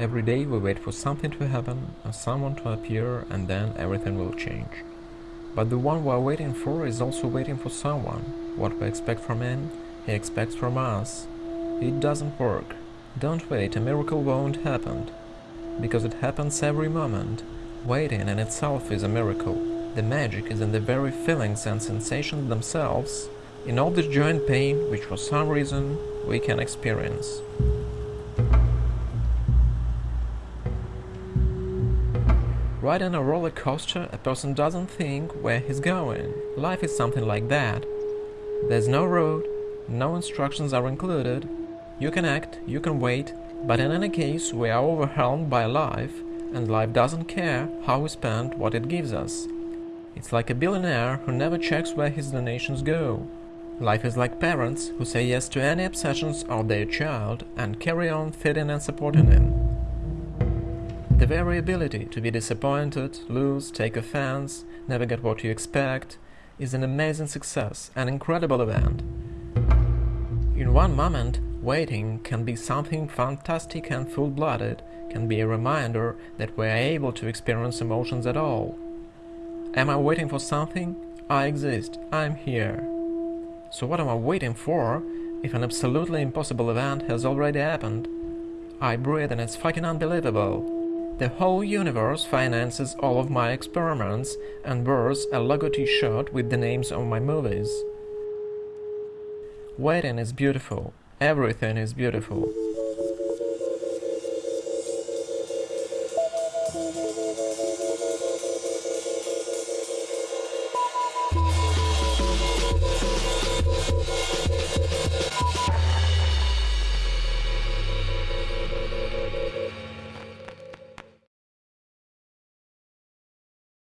Every day we wait for something to happen or someone to appear and then everything will change. But the one we are waiting for is also waiting for someone. What we expect from him, he expects from us. It doesn't work. Don't wait, a miracle won't happen. Because it happens every moment. Waiting in itself is a miracle. The magic is in the very feelings and sensations themselves in all the joint pain which for some reason we can experience. Riding a roller coaster, a person doesn't think where he's going. Life is something like that. There's no road, no instructions are included. You can act, you can wait, but in any case we are overwhelmed by life, and life doesn't care how we spend what it gives us. It's like a billionaire who never checks where his donations go. Life is like parents who say yes to any obsessions of their child and carry on feeding and supporting him. The very ability to be disappointed, lose, take offense, never get what you expect, is an amazing success, an incredible event. In one moment, waiting can be something fantastic and full-blooded, can be a reminder that we are able to experience emotions at all. Am I waiting for something? I exist, I'm here. So what am I waiting for if an absolutely impossible event has already happened? I breathe and it's fucking unbelievable. The whole universe finances all of my experiments and wears a logo t-shirt with the names of my movies. Waiting is beautiful. Everything is beautiful.